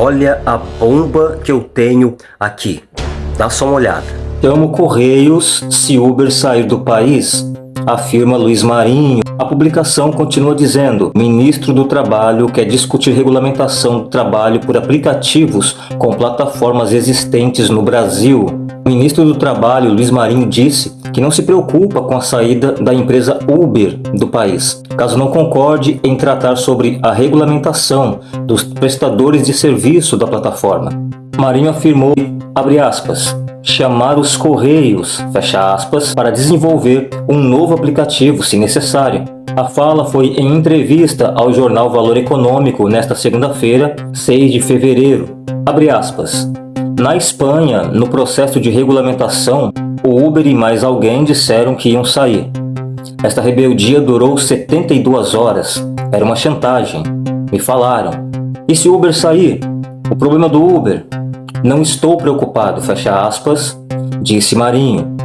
Olha a bomba que eu tenho aqui. Dá só uma olhada. Chamo Correios se Uber sair do país, afirma Luiz Marinho. A publicação continua dizendo, ministro do Trabalho quer discutir regulamentação do trabalho por aplicativos com plataformas existentes no Brasil. O ministro do Trabalho, Luiz Marinho, disse que não se preocupa com a saída da empresa Uber do país, caso não concorde em tratar sobre a regulamentação dos prestadores de serviço da plataforma. Marinho afirmou, abre aspas, chamar os Correios, fecha aspas, para desenvolver um novo aplicativo, se necessário. A fala foi em entrevista ao jornal Valor Econômico nesta segunda-feira, 6 de fevereiro. Abre aspas. Na Espanha, no processo de regulamentação, o Uber e mais alguém disseram que iam sair. Esta rebeldia durou 72 horas. Era uma chantagem. Me falaram. E se o Uber sair? O problema do Uber? Não estou preocupado, fecha aspas, disse Marinho.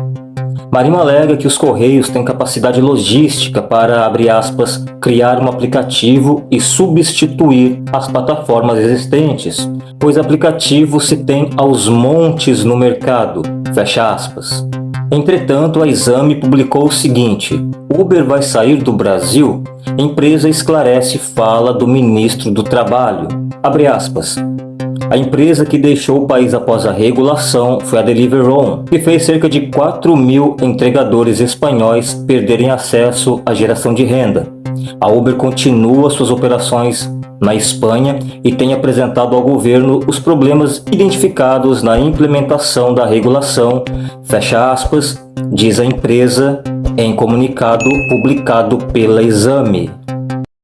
Marinho alega que os Correios têm capacidade logística para, abre aspas, criar um aplicativo e substituir as plataformas existentes, pois aplicativo se tem aos montes no mercado, fecha aspas. Entretanto, a Exame publicou o seguinte, Uber vai sair do Brasil? Empresa esclarece fala do ministro do Trabalho. Abre aspas. A empresa que deixou o país após a regulação foi a Deliveroo, que fez cerca de 4 mil entregadores espanhóis perderem acesso à geração de renda. A Uber continua suas operações na Espanha e tem apresentado ao governo os problemas identificados na implementação da regulação, fecha aspas, diz a empresa em comunicado publicado pela Exame.